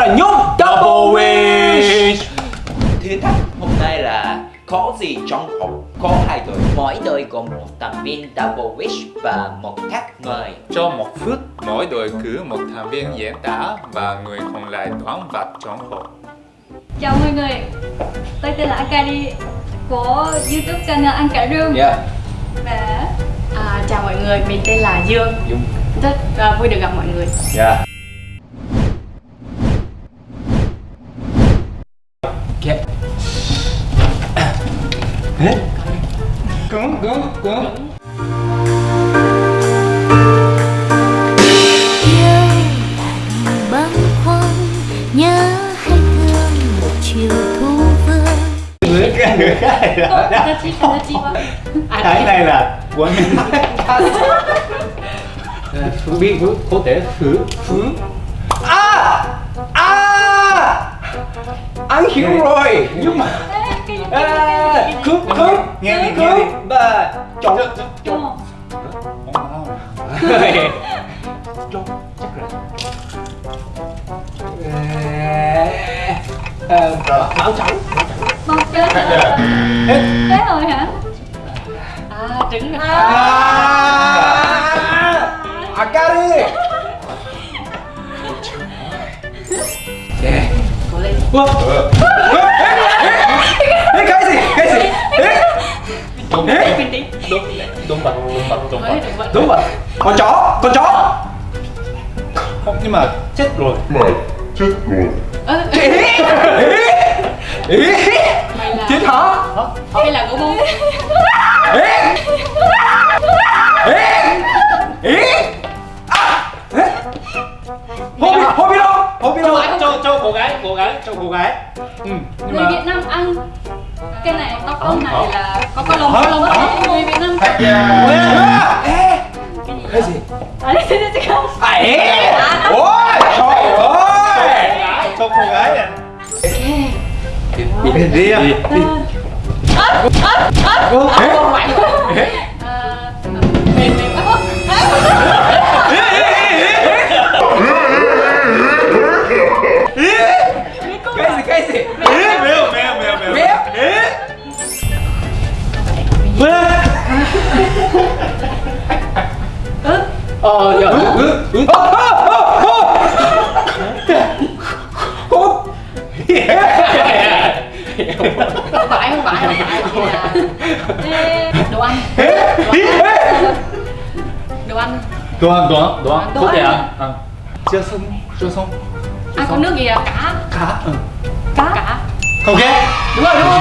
là nhóm Double Wish. Thử thách hôm nay là có gì trong hộp có hai đội mỗi đội gồm một thành viên Double Wish và một khách mời. Trong một phút, mỗi đội cử một thành viên diễn tả và người còn lại đoán vật trong hộp. Chào mọi người, tôi tên là Akari của YouTube channel Ăn Cả Rương Yeah và À, chào mọi người, mình tên là Dương. Dung Rất à, vui được gặp mọi người. Yeah Ok Hế Cứng, cứng, cứng nhớ hay thương một chiều thu vương Người cái người cái đó Cái này là quân biết có thể thử thử à anh hiểu rồi. Nhưng mà à, cướp cướp Nghe cướp và chọn Ồ, chọn chắc rồi máu trắng. Một chơi Thế rồi hả? À, trứng À, à. Akari. Yeah. Ủa? Ê, cái gì? Cái gì? Ê, Đúng, đúng, đúng vật, đúng vật, đúng vậy Đúng rồi. Con chó, con chó. Không, nhưng mà chết rồi. Ơ, Ý. Ý. Mày là Chết hả? Hay là gỗ bông Ý. Ý. hô bi đâu? Cho, cho cô gái, cô gái, cho cô gái. Ừ, nhưng Người mà... Việt Nam ăn cái này tóc ông này Hả? là có có lông có lông Hả? đấy người Việt Nam Thật. À, ê. Cái gì? à không À, ê. Ôi, trời ơi. Cho cô gái à. Đi đi đi. Cái gì cái gì? Mèo, mèo, mèo, mèo. Mèo. Ờ, dạ. Không phải, không phải, không phải Đồ ăn Đồ ăn Đồ ăn, đồ ăn, đồ ăn. Có thể ăn. ăn. ăn. Chưa xong, chưa xong. À, có nước gì à? Cá Cá. Ừ. Cá Ok. Đúng rồi, đúng rồi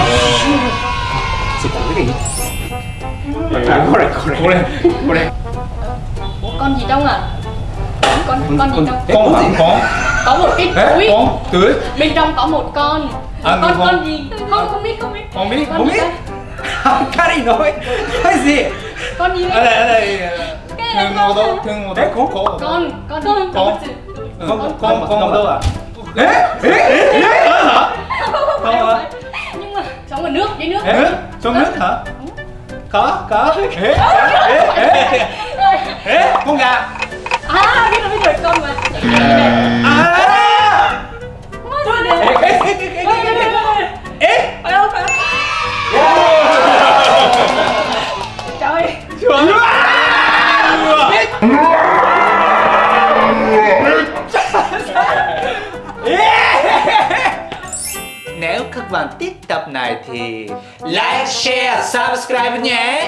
Sự cố cái gì? À, có rồi. Cô lên, cô. Ủa, con gì trong à? Con, con gì trong? Con hả? Con. Có một cái túi con, tưới. Bên trong có một con À, Con, con- con gì? Không, không biết, không biết Không biết, Con không biết. đây? Cái gì nói? Cái gì? Con gì Ở đây? đây, ở đây. Thương ngô đâu, thương ngô đâu. Ê, con- Có. Con, con gì? Con. Con gì? Ừ, Con, con, con đâu à? Ê, ê, ê, ê. Con hả? Không nước, dưới nước Nước? Trong nước hả? Có, có. Ê, ê, ê, ê, con gà. À, biết rồi, biết rồi, con mà bạn thích tập này thì like, share, subscribe nhé.